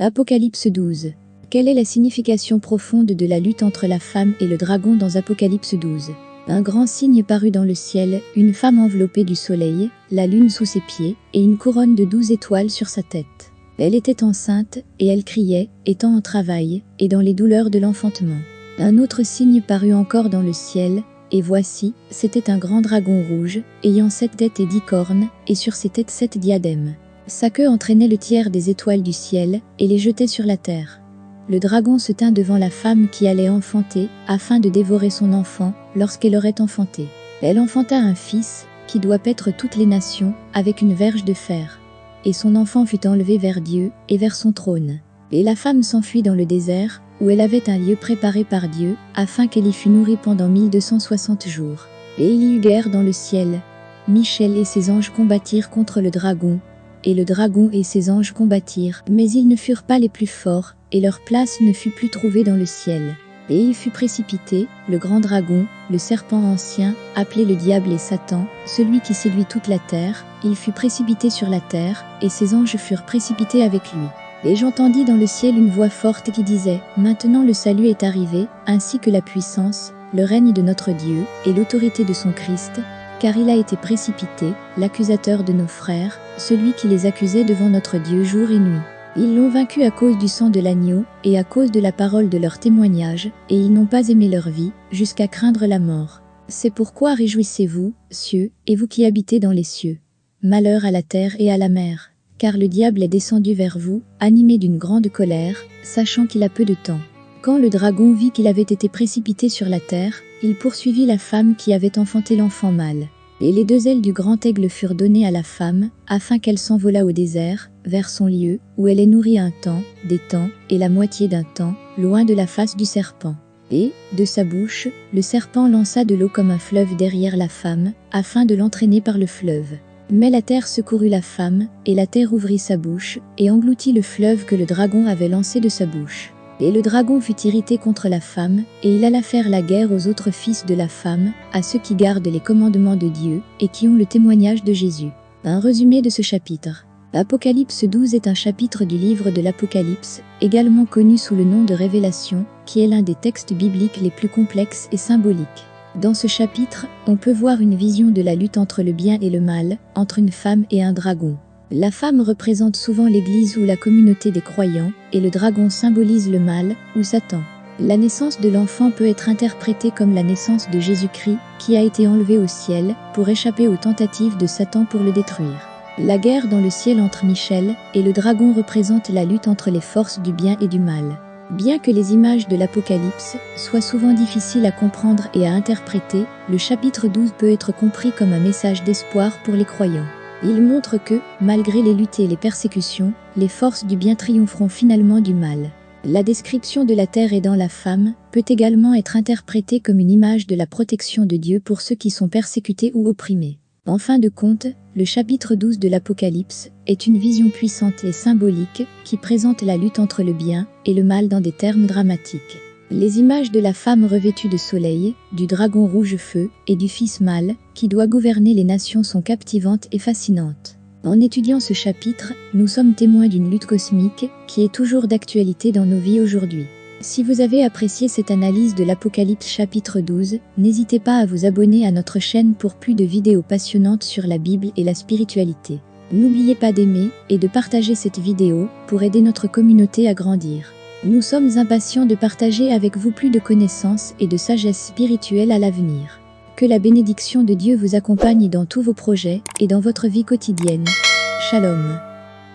Apocalypse 12. Quelle est la signification profonde de la lutte entre la femme et le dragon dans Apocalypse 12 Un grand signe parut dans le ciel, une femme enveloppée du soleil, la lune sous ses pieds, et une couronne de douze étoiles sur sa tête. Elle était enceinte, et elle criait, étant en travail, et dans les douleurs de l'enfantement. Un autre signe parut encore dans le ciel, et voici, c'était un grand dragon rouge, ayant sept têtes et dix cornes, et sur ses têtes sept diadèmes. Sa queue entraînait le tiers des étoiles du ciel et les jetait sur la terre. Le dragon se tint devant la femme qui allait enfanter, afin de dévorer son enfant lorsqu'elle aurait enfanté. Elle enfanta un fils, qui doit paître toutes les nations, avec une verge de fer. Et son enfant fut enlevé vers Dieu et vers son trône. Et la femme s'enfuit dans le désert, où elle avait un lieu préparé par Dieu, afin qu'elle y fût nourrie pendant 1260 jours. Et il y eut guerre dans le ciel. Michel et ses anges combattirent contre le dragon, et le dragon et ses anges combattirent, mais ils ne furent pas les plus forts, et leur place ne fut plus trouvée dans le ciel. Et il fut précipité, le grand dragon, le serpent ancien, appelé le diable et Satan, celui qui séduit toute la terre, il fut précipité sur la terre, et ses anges furent précipités avec lui. Et j'entendis dans le ciel une voix forte qui disait, Maintenant le salut est arrivé, ainsi que la puissance, le règne de notre Dieu, et l'autorité de son Christ, car il a été précipité, l'accusateur de nos frères, celui qui les accusait devant notre Dieu jour et nuit. Ils l'ont vaincu à cause du sang de l'agneau, et à cause de la parole de leur témoignage, et ils n'ont pas aimé leur vie, jusqu'à craindre la mort. C'est pourquoi réjouissez-vous, cieux, et vous qui habitez dans les cieux. Malheur à la terre et à la mer, car le diable est descendu vers vous, animé d'une grande colère, sachant qu'il a peu de temps. Quand le dragon vit qu'il avait été précipité sur la terre, il poursuivit la femme qui avait enfanté l'enfant mâle. Et les deux ailes du grand aigle furent données à la femme, afin qu'elle s'envolât au désert, vers son lieu, où elle est nourrie un temps, des temps, et la moitié d'un temps, loin de la face du serpent. Et, de sa bouche, le serpent lança de l'eau comme un fleuve derrière la femme, afin de l'entraîner par le fleuve. Mais la terre secourut la femme, et la terre ouvrit sa bouche, et engloutit le fleuve que le dragon avait lancé de sa bouche. Et le dragon fut irrité contre la femme, et il alla faire la guerre aux autres fils de la femme, à ceux qui gardent les commandements de Dieu, et qui ont le témoignage de Jésus. Un résumé de ce chapitre. L'Apocalypse 12 est un chapitre du livre de l'Apocalypse, également connu sous le nom de Révélation, qui est l'un des textes bibliques les plus complexes et symboliques. Dans ce chapitre, on peut voir une vision de la lutte entre le bien et le mal, entre une femme et un dragon. La femme représente souvent l'Église ou la communauté des croyants, et le dragon symbolise le mal, ou Satan. La naissance de l'enfant peut être interprétée comme la naissance de Jésus-Christ, qui a été enlevé au ciel, pour échapper aux tentatives de Satan pour le détruire. La guerre dans le ciel entre Michel et le dragon représente la lutte entre les forces du bien et du mal. Bien que les images de l'Apocalypse soient souvent difficiles à comprendre et à interpréter, le chapitre 12 peut être compris comme un message d'espoir pour les croyants. Il montre que, malgré les luttes et les persécutions, les forces du bien triompheront finalement du mal. La description de la terre aidant la femme peut également être interprétée comme une image de la protection de Dieu pour ceux qui sont persécutés ou opprimés. En fin de compte, le chapitre 12 de l'Apocalypse est une vision puissante et symbolique qui présente la lutte entre le bien et le mal dans des termes dramatiques. Les images de la femme revêtue de soleil, du dragon rouge feu et du fils mâle qui doit gouverner les nations sont captivantes et fascinantes. En étudiant ce chapitre, nous sommes témoins d'une lutte cosmique qui est toujours d'actualité dans nos vies aujourd'hui. Si vous avez apprécié cette analyse de l'Apocalypse chapitre 12, n'hésitez pas à vous abonner à notre chaîne pour plus de vidéos passionnantes sur la Bible et la spiritualité. N'oubliez pas d'aimer et de partager cette vidéo pour aider notre communauté à grandir. Nous sommes impatients de partager avec vous plus de connaissances et de sagesse spirituelle à l'avenir. Que la bénédiction de Dieu vous accompagne dans tous vos projets et dans votre vie quotidienne. Shalom.